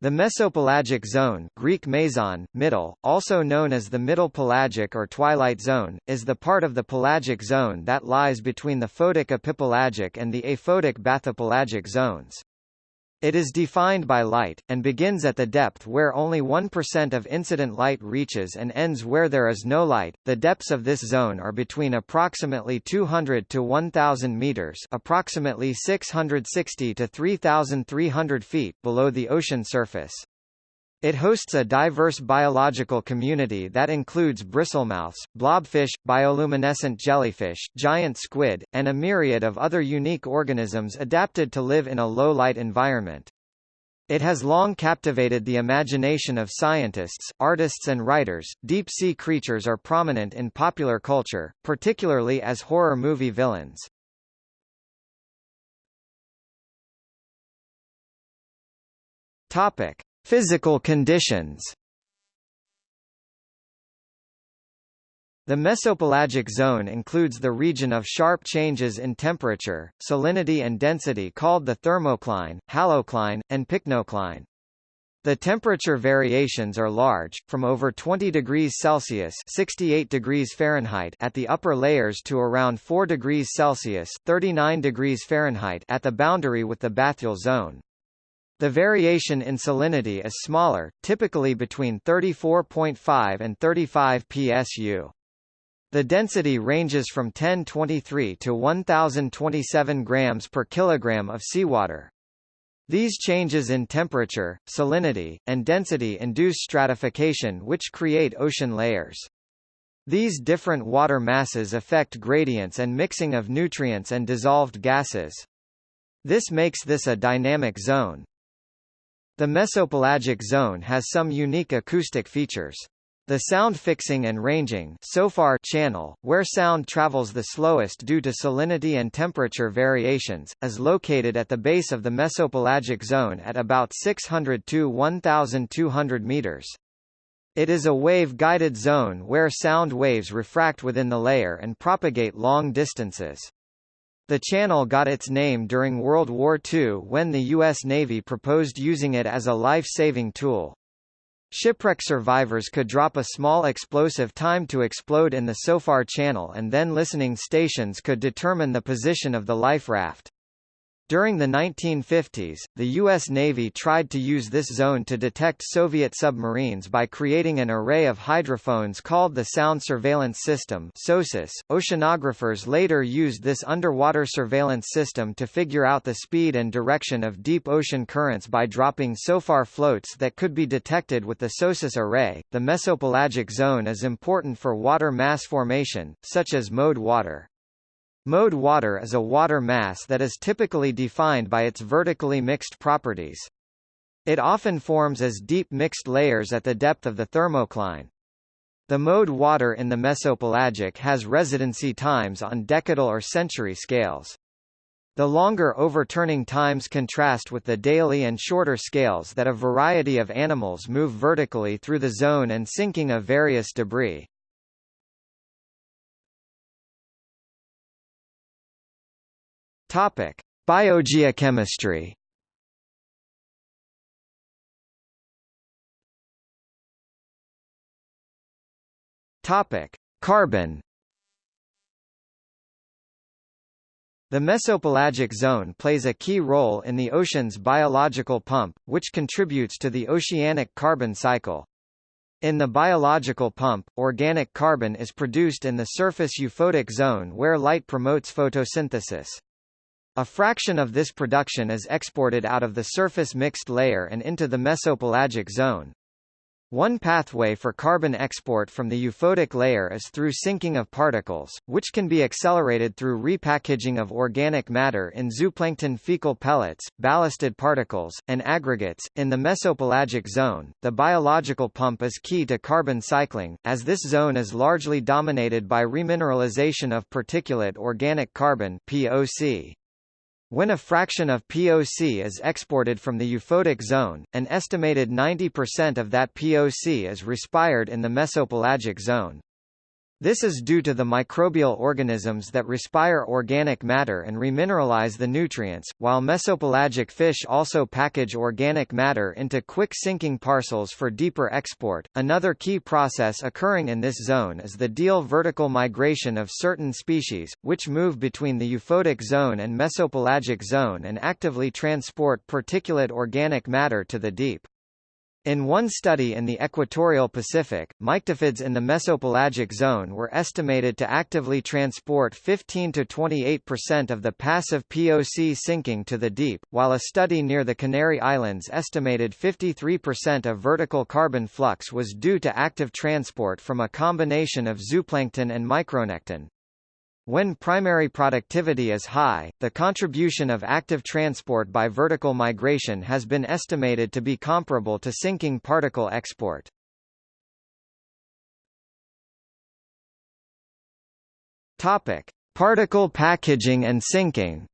The mesopelagic zone Greek meson, middle, also known as the middle pelagic or twilight zone, is the part of the pelagic zone that lies between the photic epipelagic and the aphotic bathopelagic zones. It is defined by light, and begins at the depth where only 1% of incident light reaches and ends where there is no light. The depths of this zone are between approximately 200 to 1,000 meters approximately 660 to 3,300 feet below the ocean surface. It hosts a diverse biological community that includes bristlemouths, blobfish, bioluminescent jellyfish, giant squid, and a myriad of other unique organisms adapted to live in a low-light environment. It has long captivated the imagination of scientists, artists and writers. Deep-sea creatures are prominent in popular culture, particularly as horror movie villains. Topic: Physical conditions The mesopelagic zone includes the region of sharp changes in temperature, salinity and density called the thermocline, halocline, and pycnocline. The temperature variations are large, from over 20 degrees Celsius 68 degrees Fahrenheit at the upper layers to around 4 degrees Celsius 39 degrees Fahrenheit at the boundary with the bathyal zone. The variation in salinity is smaller, typically between 34.5 and 35 psu. The density ranges from 1023 to 1027 grams per kilogram of seawater. These changes in temperature, salinity, and density induce stratification which create ocean layers. These different water masses affect gradients and mixing of nutrients and dissolved gases. This makes this a dynamic zone. The mesopelagic zone has some unique acoustic features. The sound fixing and ranging SOFAR channel, where sound travels the slowest due to salinity and temperature variations, is located at the base of the mesopelagic zone at about 600 to 1,200 meters. It is a wave-guided zone where sound waves refract within the layer and propagate long distances. The channel got its name during World War II when the U.S. Navy proposed using it as a life-saving tool. Shipwreck survivors could drop a small explosive timed to explode in the SOFAR channel and then listening stations could determine the position of the life raft. During the 1950s, the U.S. Navy tried to use this zone to detect Soviet submarines by creating an array of hydrophones called the Sound Surveillance System SOSUS. Oceanographers later used this underwater surveillance system to figure out the speed and direction of deep ocean currents by dropping SOFAR floats that could be detected with the SOSUS array. The mesopelagic zone is important for water mass formation, such as mode water. Mode water is a water mass that is typically defined by its vertically mixed properties. It often forms as deep mixed layers at the depth of the thermocline. The mode water in the mesopelagic has residency times on decadal or century scales. The longer overturning times contrast with the daily and shorter scales that a variety of animals move vertically through the zone and sinking of various debris. Topic: Biogeochemistry. Topic: Carbon. The mesopelagic zone plays a key role in the ocean's biological pump, which contributes to the oceanic carbon cycle. In the biological pump, organic carbon is produced in the surface euphotic zone where light promotes photosynthesis. A fraction of this production is exported out of the surface mixed layer and into the mesopelagic zone. One pathway for carbon export from the euphotic layer is through sinking of particles, which can be accelerated through repackaging of organic matter in zooplankton fecal pellets, ballasted particles, and aggregates. In the mesopelagic zone, the biological pump is key to carbon cycling, as this zone is largely dominated by remineralization of particulate organic carbon (POC). When a fraction of POC is exported from the euphotic zone, an estimated 90% of that POC is respired in the mesopelagic zone. This is due to the microbial organisms that respire organic matter and remineralize the nutrients, while mesopelagic fish also package organic matter into quick sinking parcels for deeper export. Another key process occurring in this zone is the diel vertical migration of certain species, which move between the euphotic zone and mesopelagic zone and actively transport particulate organic matter to the deep. In one study in the equatorial Pacific, myctophids in the mesopelagic zone were estimated to actively transport 15 to 28% of the passive POC sinking to the deep, while a study near the Canary Islands estimated 53% of vertical carbon flux was due to active transport from a combination of zooplankton and micronekton. When primary productivity is high, the contribution of active transport by vertical migration has been estimated to be comparable to sinking particle export. Topic: Particle packaging and sinking.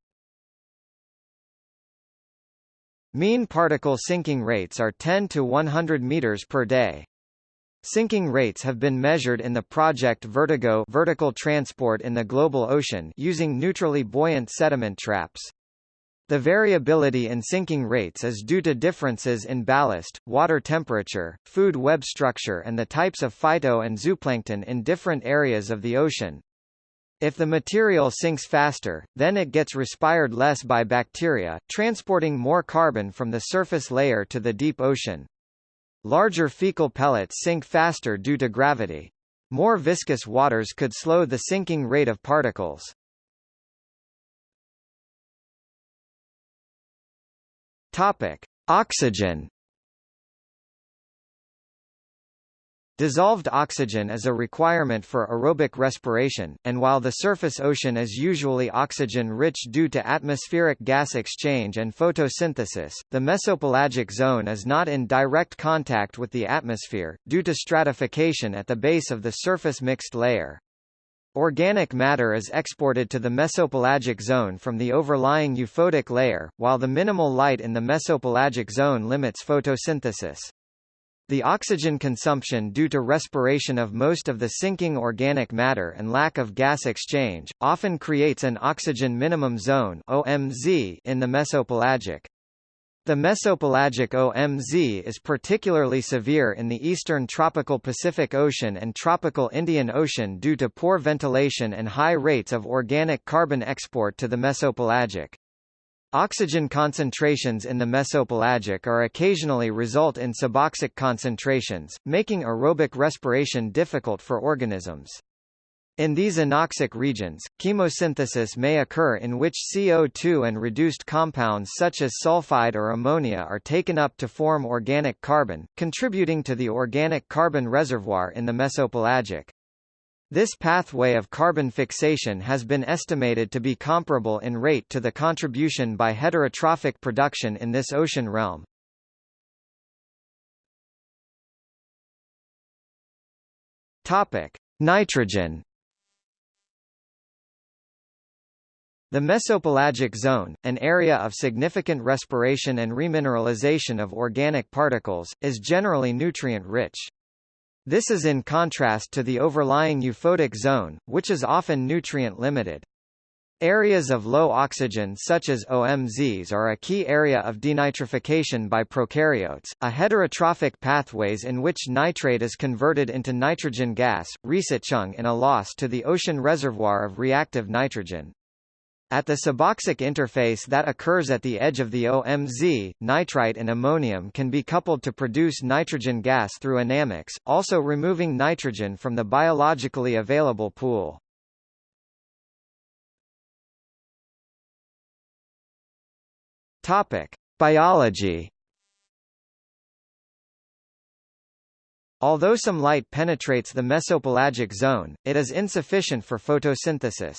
Mean particle sinking rates are 10 to 100 meters per day. Sinking rates have been measured in the project Vertigo vertical transport in the global ocean using neutrally buoyant sediment traps. The variability in sinking rates is due to differences in ballast, water temperature, food web structure and the types of phyto and zooplankton in different areas of the ocean. If the material sinks faster, then it gets respired less by bacteria, transporting more carbon from the surface layer to the deep ocean. Larger fecal pellets sink faster due to gravity. More viscous waters could slow the sinking rate of particles. Topic: Oxygen Dissolved oxygen is a requirement for aerobic respiration, and while the surface ocean is usually oxygen-rich due to atmospheric gas exchange and photosynthesis, the mesopelagic zone is not in direct contact with the atmosphere, due to stratification at the base of the surface mixed layer. Organic matter is exported to the mesopelagic zone from the overlying euphotic layer, while the minimal light in the mesopelagic zone limits photosynthesis. The oxygen consumption due to respiration of most of the sinking organic matter and lack of gas exchange, often creates an oxygen minimum zone OMZ in the mesopelagic. The mesopelagic OMZ is particularly severe in the eastern tropical Pacific Ocean and tropical Indian Ocean due to poor ventilation and high rates of organic carbon export to the mesopelagic. Oxygen concentrations in the mesopelagic are occasionally result in suboxic concentrations, making aerobic respiration difficult for organisms. In these anoxic regions, chemosynthesis may occur in which CO2 and reduced compounds such as sulfide or ammonia are taken up to form organic carbon, contributing to the organic carbon reservoir in the mesopelagic. This pathway of carbon fixation has been estimated to be comparable in rate to the contribution by heterotrophic production in this ocean realm. Topic: Nitrogen. The mesopelagic zone, an area of significant respiration and remineralization of organic particles, is generally nutrient-rich. This is in contrast to the overlying euphotic zone, which is often nutrient-limited. Areas of low oxygen such as OMZs are a key area of denitrification by prokaryotes, a heterotrophic pathways in which nitrate is converted into nitrogen gas, recycling in a loss to the ocean reservoir of reactive nitrogen. At the suboxic interface that occurs at the edge of the OMZ, nitrite and ammonium can be coupled to produce nitrogen gas through anammox, also removing nitrogen from the biologically available pool. Topic: Biology Although some light penetrates the mesopelagic zone, it is insufficient for photosynthesis.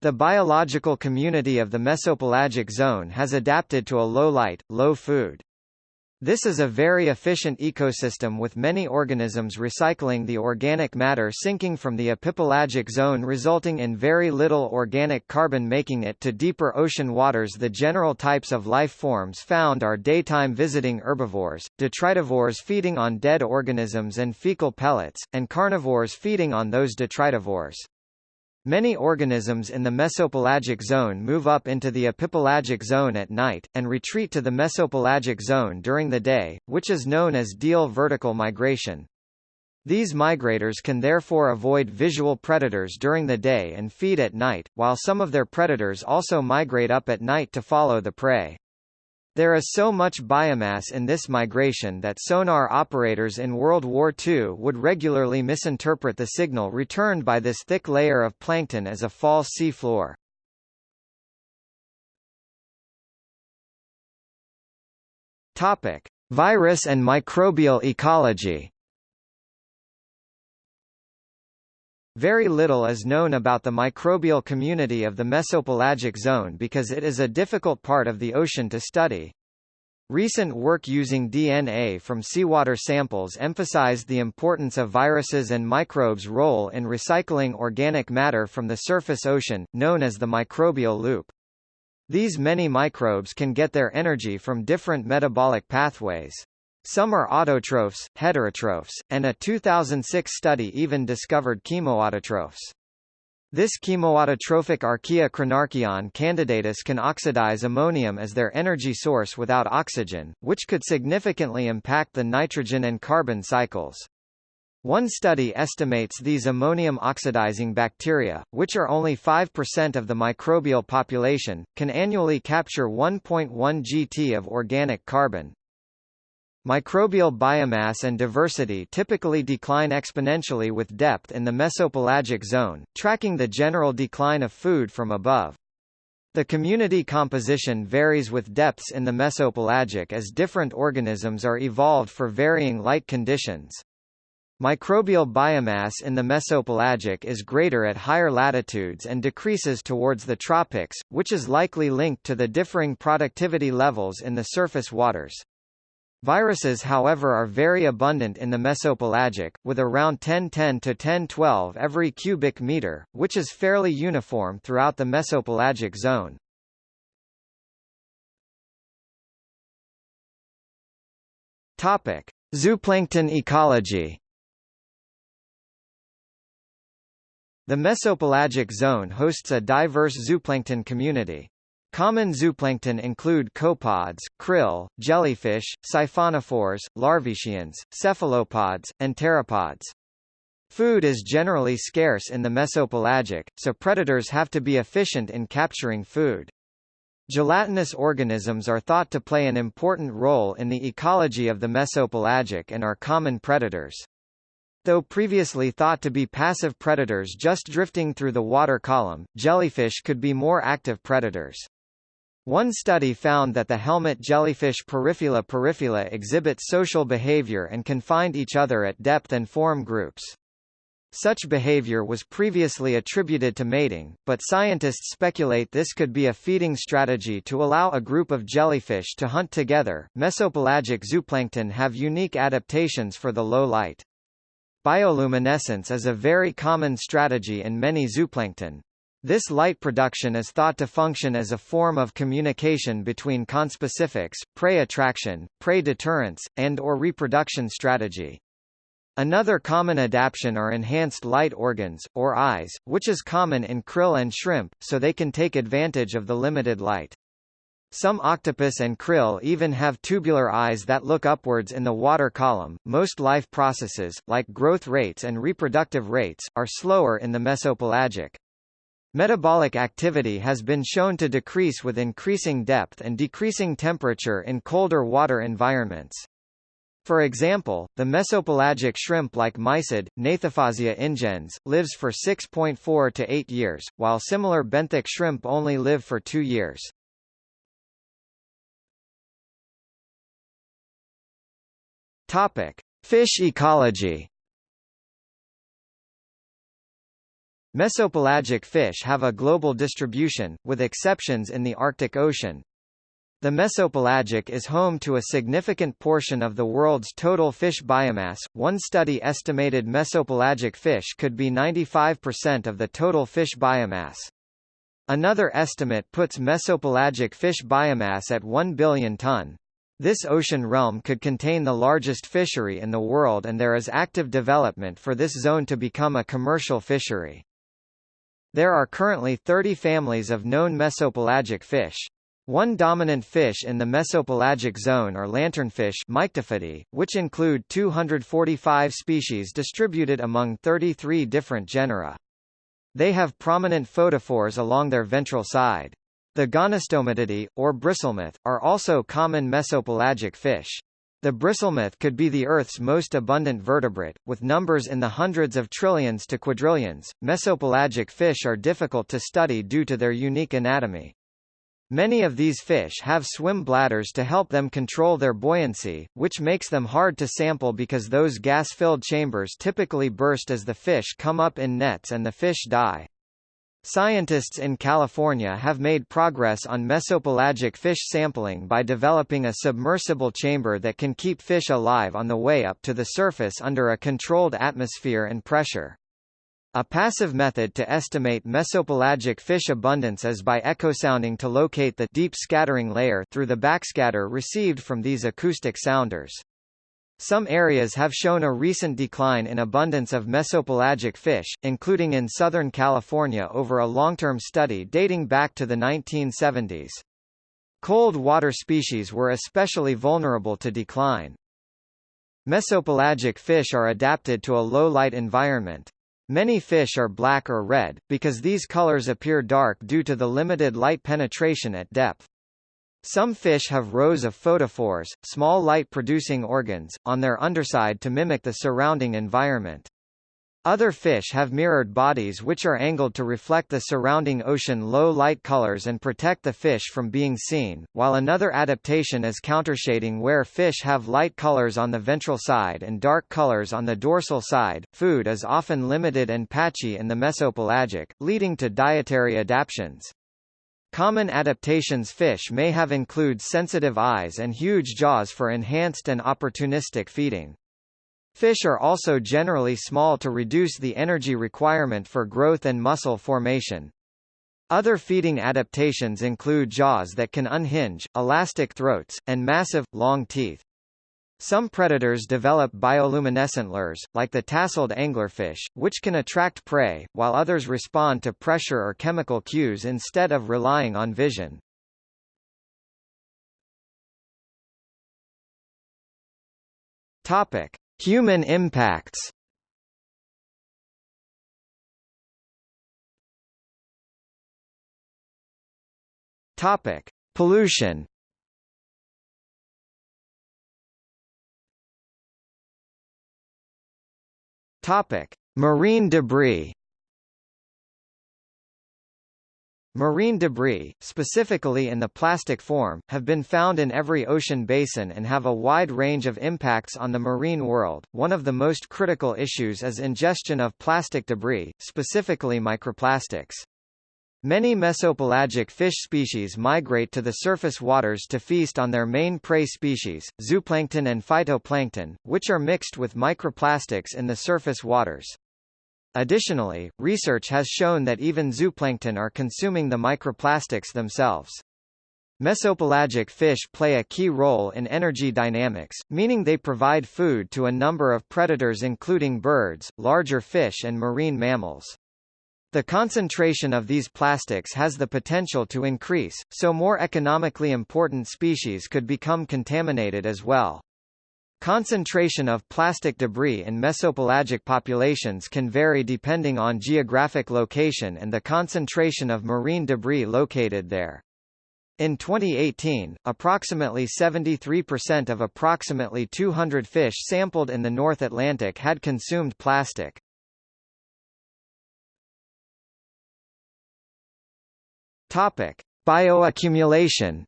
The biological community of the mesopelagic zone has adapted to a low light, low food. This is a very efficient ecosystem with many organisms recycling the organic matter sinking from the epipelagic zone resulting in very little organic carbon making it to deeper ocean waters The general types of life forms found are daytime visiting herbivores, detritivores feeding on dead organisms and fecal pellets, and carnivores feeding on those detritivores. Many organisms in the mesopelagic zone move up into the epipelagic zone at night, and retreat to the mesopelagic zone during the day, which is known as diel vertical migration. These migrators can therefore avoid visual predators during the day and feed at night, while some of their predators also migrate up at night to follow the prey. There is so much biomass in this migration that sonar operators in World War II would regularly misinterpret the signal returned by this thick layer of plankton as a false seafloor. Topic: Virus and microbial ecology. Very little is known about the microbial community of the mesopelagic zone because it is a difficult part of the ocean to study. Recent work using DNA from seawater samples emphasized the importance of viruses and microbes' role in recycling organic matter from the surface ocean, known as the microbial loop. These many microbes can get their energy from different metabolic pathways. Some are autotrophs, heterotrophs, and a 2006 study even discovered chemoautotrophs. This chemoautotrophic Archaea crenarchaeon candidatus can oxidize ammonium as their energy source without oxygen, which could significantly impact the nitrogen and carbon cycles. One study estimates these ammonium oxidizing bacteria, which are only 5% of the microbial population, can annually capture 1.1 gt of organic carbon. Microbial biomass and diversity typically decline exponentially with depth in the mesopelagic zone, tracking the general decline of food from above. The community composition varies with depths in the mesopelagic as different organisms are evolved for varying light conditions. Microbial biomass in the mesopelagic is greater at higher latitudes and decreases towards the tropics, which is likely linked to the differing productivity levels in the surface waters. Viruses however are very abundant in the mesopelagic, with around 1010 to 1012 every cubic meter, which is fairly uniform throughout the mesopelagic zone. Topic: Zooplankton ecology. The mesopelagic zone hosts a diverse zooplankton community. Common zooplankton include copepods, krill, jellyfish, siphonophores, larvaceans, cephalopods, and pteropods. Food is generally scarce in the mesopelagic, so predators have to be efficient in capturing food. Gelatinous organisms are thought to play an important role in the ecology of the mesopelagic and are common predators. Though previously thought to be passive predators just drifting through the water column, jellyfish could be more active predators. One study found that the helmet jellyfish Periphylla periphylla exhibit social behavior and can find each other at depth and form groups. Such behavior was previously attributed to mating, but scientists speculate this could be a feeding strategy to allow a group of jellyfish to hunt together. Mesopelagic zooplankton have unique adaptations for the low light. Bioluminescence is a very common strategy in many zooplankton. This light production is thought to function as a form of communication between conspecifics, prey attraction, prey deterrence, and or reproduction strategy. Another common adaptation are enhanced light organs, or eyes, which is common in krill and shrimp, so they can take advantage of the limited light. Some octopus and krill even have tubular eyes that look upwards in the water column. Most life processes, like growth rates and reproductive rates, are slower in the mesopelagic. Metabolic activity has been shown to decrease with increasing depth and decreasing temperature in colder water environments. For example, the mesopelagic shrimp like mysid, Gnathophausia ingens, lives for 6.4 to 8 years, while similar benthic shrimp only live for 2 years. Topic: Fish ecology Mesopelagic fish have a global distribution, with exceptions in the Arctic Ocean. The mesopelagic is home to a significant portion of the world's total fish biomass. One study estimated mesopelagic fish could be 95% of the total fish biomass. Another estimate puts mesopelagic fish biomass at 1 billion ton. This ocean realm could contain the largest fishery in the world and there is active development for this zone to become a commercial fishery. There are currently 30 families of known mesopelagic fish. One dominant fish in the mesopelagic zone are lanternfish which include 245 species distributed among 33 different genera. They have prominent photophores along their ventral side. The Gonostomatidae, or bristlemouth, are also common mesopelagic fish. The bristlemouth could be the Earth's most abundant vertebrate, with numbers in the hundreds of trillions to quadrillions. Mesopelagic fish are difficult to study due to their unique anatomy. Many of these fish have swim bladders to help them control their buoyancy, which makes them hard to sample because those gas-filled chambers typically burst as the fish come up in nets and the fish die. Scientists in California have made progress on mesopelagic fish sampling by developing a submersible chamber that can keep fish alive on the way up to the surface under a controlled atmosphere and pressure. A passive method to estimate mesopelagic fish abundance is by echosounding to locate the deep scattering layer through the backscatter received from these acoustic sounders. Some areas have shown a recent decline in abundance of mesopelagic fish, including in Southern California over a long-term study dating back to the 1970s. Cold water species were especially vulnerable to decline. Mesopelagic fish are adapted to a low-light environment. Many fish are black or red, because these colors appear dark due to the limited light penetration at depth. Some fish have rows of photophores, small light-producing organs, on their underside to mimic the surrounding environment. Other fish have mirrored bodies which are angled to reflect the surrounding ocean low light colors and protect the fish from being seen, while another adaptation is countershading where fish have light colors on the ventral side and dark colors on the dorsal side. Food is often limited and patchy in the mesopelagic, leading to dietary adaptations. Common adaptations fish may have include sensitive eyes and huge jaws for enhanced and opportunistic feeding. Fish are also generally small to reduce the energy requirement for growth and muscle formation. Other feeding adaptations include jaws that can unhinge, elastic throats, and massive, long teeth. Some predators develop bioluminescent lures, like the tasseled anglerfish, which can attract prey, while others respond to pressure or chemical cues instead of relying on vision. Topic: Human impacts Topic: Pollution. Topic: Marine debris. Marine debris, specifically in the plastic form, have been found in every ocean basin and have a wide range of impacts on the marine world. One of the most critical issues is ingestion of plastic debris, specifically microplastics. Many mesopelagic fish species migrate to the surface waters to feast on their main prey species, zooplankton and phytoplankton, which are mixed with microplastics in the surface waters. Additionally, research has shown that even zooplankton are consuming the microplastics themselves. Mesopelagic fish play a key role in energy dynamics, meaning they provide food to a number of predators including birds, larger fish and marine mammals. The concentration of these plastics has the potential to increase, so more economically important species could become contaminated as well. Concentration of plastic debris in mesopelagic populations can vary depending on geographic location and the concentration of marine debris located there. In 2018, approximately 73% of approximately 200 fish sampled in the North Atlantic had consumed plastic. Topic: Bioaccumulation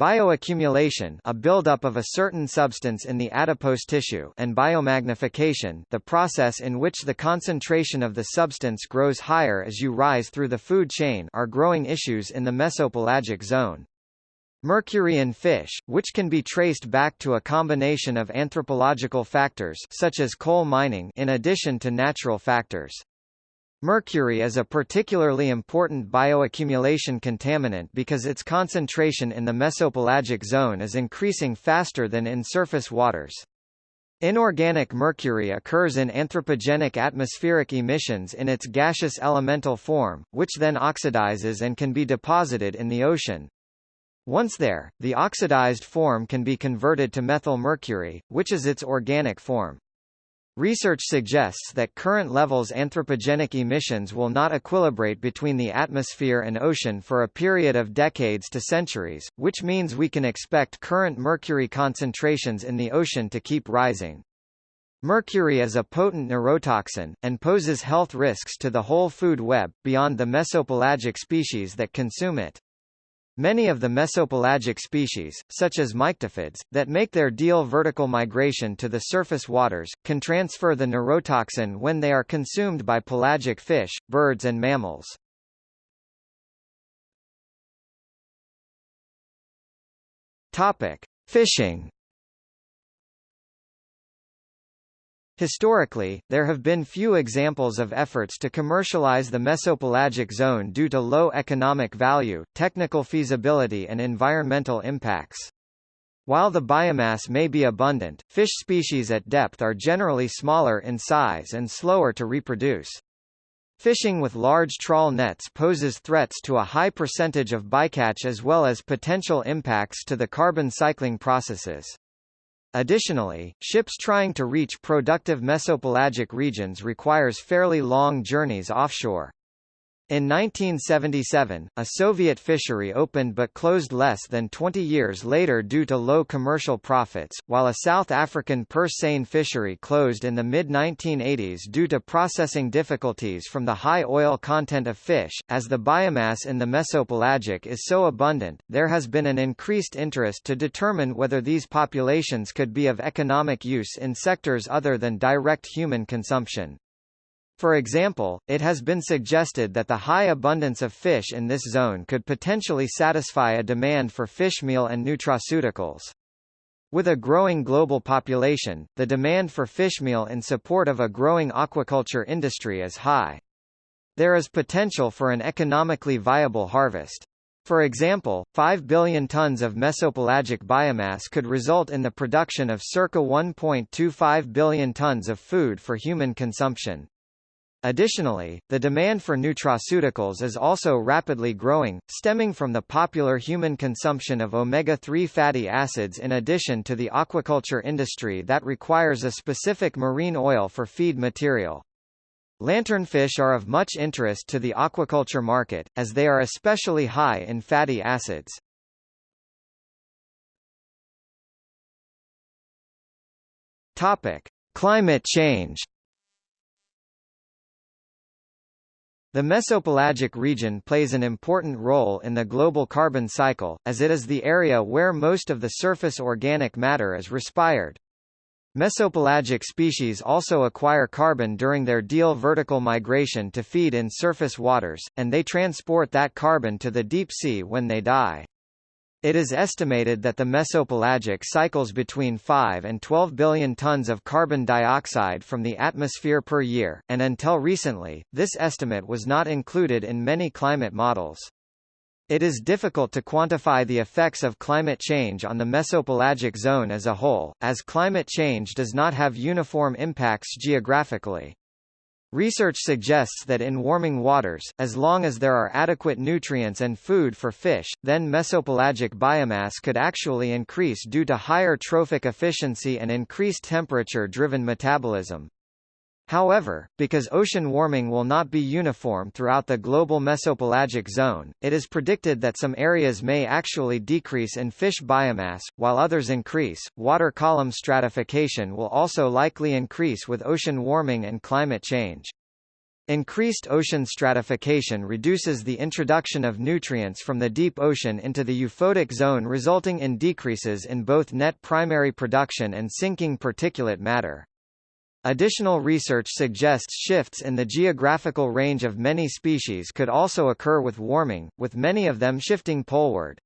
Bioaccumulation a buildup of a certain substance in the adipose tissue and biomagnification the process in which the concentration of the substance grows higher as you rise through the food chain are growing issues in the mesopelagic zone. Mercury in fish, which can be traced back to a combination of anthropological factors such as coal mining in addition to natural factors. Mercury is a particularly important bioaccumulation contaminant because its concentration in the mesopelagic zone is increasing faster than in surface waters. Inorganic mercury occurs in anthropogenic atmospheric emissions in its gaseous elemental form, which then oxidizes and can be deposited in the ocean. Once there, the oxidized form can be converted to methyl mercury, which is its organic form. Research suggests that current levels anthropogenic emissions will not equilibrate between the atmosphere and ocean for a period of decades to centuries, which means we can expect current mercury concentrations in the ocean to keep rising. Mercury is a potent neurotoxin, and poses health risks to the whole food web, beyond the mesopelagic species that consume it. Many of the mesopelagic species, such as myctophids, that make their diel vertical migration to the surface waters, can transfer the neurotoxin when they are consumed by pelagic fish, birds and mammals. Topic: Fishing Historically, there have been few examples of efforts to commercialize the mesopelagic zone due to low economic value, technical feasibility and environmental impacts. While the biomass may be abundant, fish species at depth are generally smaller in size and slower to reproduce. Fishing with large trawl nets poses threats to a high percentage of bycatch as well as potential impacts to the carbon cycling processes. Additionally, ships trying to reach productive mesopelagic regions requires fairly long journeys offshore. In 1977, a Soviet fishery opened but closed less than 20 years later due to low commercial profits, while a South African purse seine fishery closed in the mid-1980s due to processing difficulties from the high oil content of fish. As the biomass in the mesopelagic is so abundant, there has been an increased interest to determine whether these populations could be of economic use in sectors other than direct human consumption. For example, it has been suggested that the high abundance of fish in this zone could potentially satisfy a demand for fish meal and nutraceuticals. With a growing global population, the demand for fish meal in support of a growing aquaculture industry is high. There is potential for an economically viable harvest. For example, 5 billion tons of mesopelagic biomass could result in the production of circa 1.25 billion tons of food for human consumption. Additionally, the demand for nutraceuticals is also rapidly growing, stemming from the popular human consumption of omega-3 fatty acids in addition to the aquaculture industry that requires a specific marine oil for feed material. Lanternfish are of much interest to the aquaculture market, as they are especially high in fatty acids. Climate change The mesopelagic region plays an important role in the global carbon cycle, as it is the area where most of the surface organic matter is respired. Mesopelagic species also acquire carbon during their diel vertical migration to feed in surface waters, and they transport that carbon to the deep sea when they die. It is estimated that the mesopelagic cycles between 5 and 12 billion tons of carbon dioxide from the atmosphere per year, and until recently, this estimate was not included in many climate models. It is difficult to quantify the effects of climate change on the mesopelagic zone as a whole, as climate change does not have uniform impacts geographically. Research suggests that in warming waters, as long as there are adequate nutrients and food for fish, then mesopelagic biomass could actually increase due to higher trophic efficiency and increased temperature-driven metabolism. However, because ocean warming will not be uniform throughout the global mesopelagic zone, it is predicted that some areas may actually decrease in fish biomass, while others increase. Water column stratification will also likely increase with ocean warming and climate change. Increased ocean stratification reduces the introduction of nutrients from the deep ocean into the euphotic zone resulting in decreases in both net primary production and sinking particulate matter. Additional research suggests shifts in the geographical range of many species could also occur with warming, with many of them shifting poleward.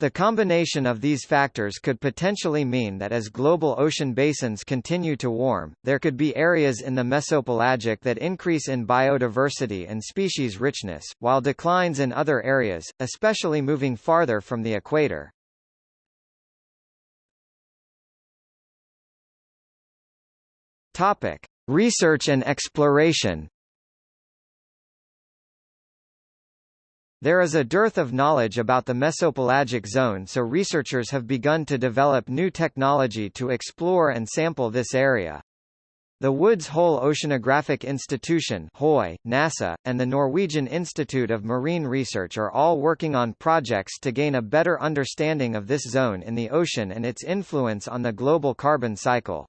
The combination of these factors could potentially mean that as global ocean basins continue to warm, there could be areas in the mesopelagic that increase in biodiversity and species richness, while declines in other areas, especially moving farther from the equator. Topic: Research and exploration There is a dearth of knowledge about the mesopelagic zone so researchers have begun to develop new technology to explore and sample this area. The Woods Hole Oceanographic Institution NASA, and the Norwegian Institute of Marine Research are all working on projects to gain a better understanding of this zone in the ocean and its influence on the global carbon cycle.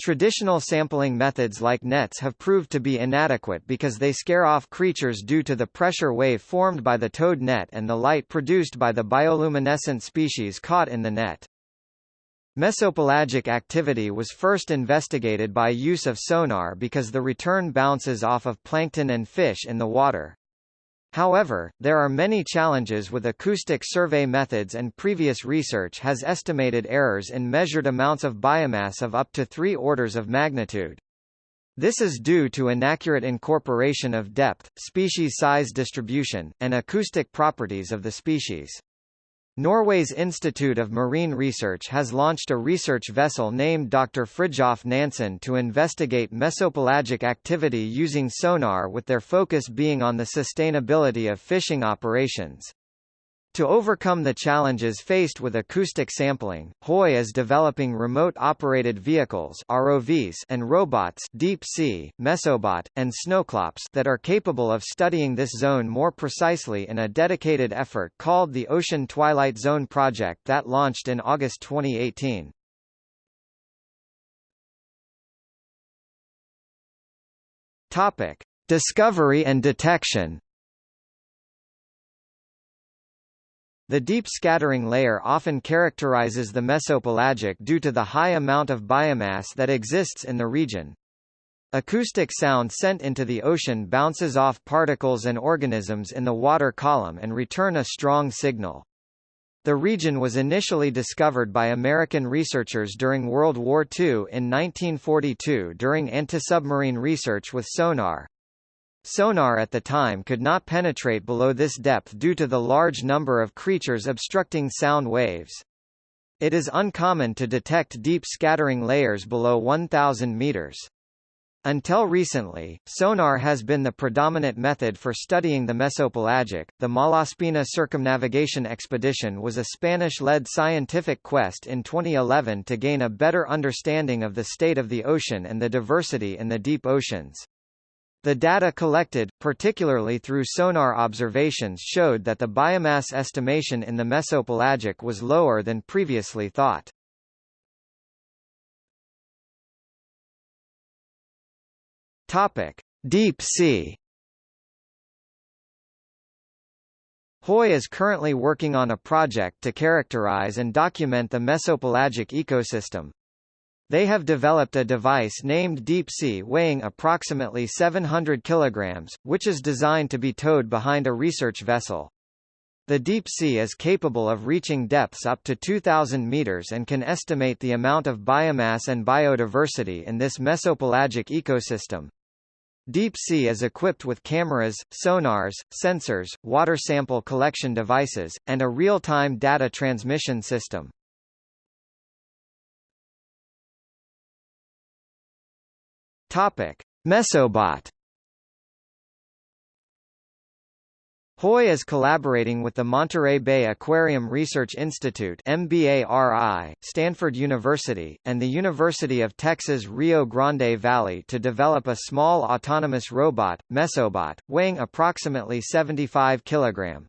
Traditional sampling methods like nets have proved to be inadequate because they scare off creatures due to the pressure wave formed by the towed net and the light produced by the bioluminescent species caught in the net. Mesopelagic activity was first investigated by use of sonar because the return bounces off of plankton and fish in the water. However, there are many challenges with acoustic survey methods and previous research has estimated errors in measured amounts of biomass of up to three orders of magnitude. This is due to inaccurate incorporation of depth, species size distribution, and acoustic properties of the species. Norway's Institute of Marine Research has launched a research vessel named Dr. Fridtjof Nansen to investigate mesopelagic activity using sonar with their focus being on the sustainability of fishing operations. To overcome the challenges faced with acoustic sampling, WHOI is developing remote-operated vehicles ROVs and robots Deep Sea, Mesobot, and Snowclops that are capable of studying this zone more precisely in a dedicated effort called the Ocean Twilight Zone Project that launched in August 2018. Topic: Discovery and detection The deep scattering layer often characterizes the mesopelagic due to the high amount of biomass that exists in the region. Acoustic sound sent into the ocean bounces off particles and organisms in the water column and return a strong signal. The region was initially discovered by American researchers during World War II in 1942 during anti-submarine research with sonar. Sonar at the time could not penetrate below this depth due to the large number of creatures obstructing sound waves. It is uncommon to detect deep scattering layers below 1,000 meters. Until recently, sonar has been the predominant method for studying the mesopelagic. The Malaspina circumnavigation expedition was a Spanish-led scientific quest in 2011 to gain a better understanding of the state of the ocean and the diversity in the deep oceans. The data collected, particularly through sonar observations showed that the biomass estimation in the mesopelagic was lower than previously thought. Topic: Deep Sea WHOI is currently working on a project to characterize and document the mesopelagic ecosystem. They have developed a device named Deep Sea weighing approximately 700 kilograms, which is designed to be towed behind a research vessel. The deep sea is capable of reaching depths up to 2,000 meters and can estimate the amount of biomass and biodiversity in this mesopelagic ecosystem. Deep Sea is equipped with cameras, sonars, sensors, water sample collection devices, and a real-time data transmission system. Topic: Mesobot. WHOI is collaborating with the Monterey Bay Aquarium Research Institute MBARI, Stanford University, and the University of Texas Rio Grande Valley to develop a small autonomous robot, Mesobot, weighing approximately 75 kg.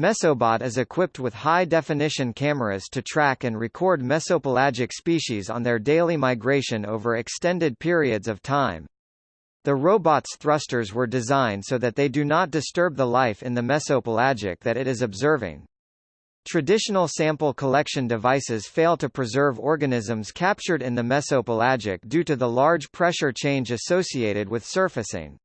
Mesobot is equipped with high-definition cameras to track and record mesopelagic species on their daily migration over extended periods of time. The robot's thrusters were designed so that they do not disturb the life in the mesopelagic that it is observing. Traditional sample collection devices fail to preserve organisms captured in the mesopelagic due to the large pressure change associated with surfacing.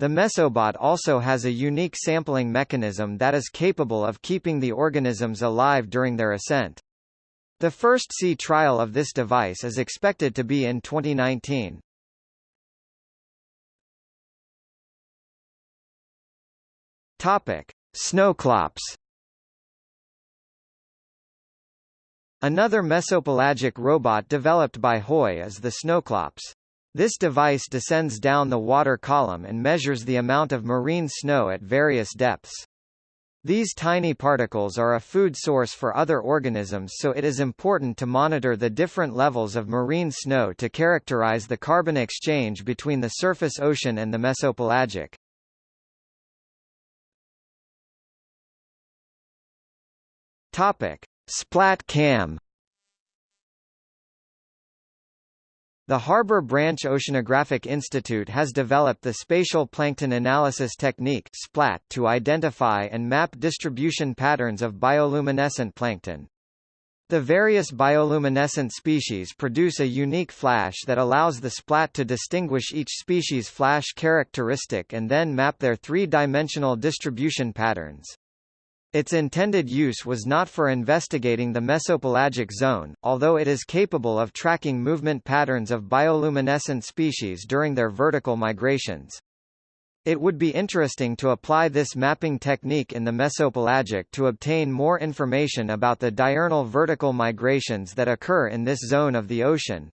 The Mesobot also has a unique sampling mechanism that is capable of keeping the organisms alive during their ascent. The first sea trial of this device is expected to be in 2019. Topic: Snowclops. Another mesopelagic robot developed by WHOI is the Snowclops. This device descends down the water column and measures the amount of marine snow at various depths. These tiny particles are a food source for other organisms so it is important to monitor the different levels of marine snow to characterize the carbon exchange between the surface ocean and the mesopelagic. Topic: Splat cam. The Harbor Branch Oceanographic Institute has developed the Spatial Plankton Analysis Technique SPLAT to identify and map distribution patterns of bioluminescent plankton. The various bioluminescent species produce a unique flash that allows the SPLAT to distinguish each species' flash characteristic and then map their three-dimensional distribution patterns. Its intended use was not for investigating the mesopelagic zone, although it is capable of tracking movement patterns of bioluminescent species during their vertical migrations. It would be interesting to apply this mapping technique in the mesopelagic to obtain more information about the diurnal vertical migrations that occur in this zone of the ocean.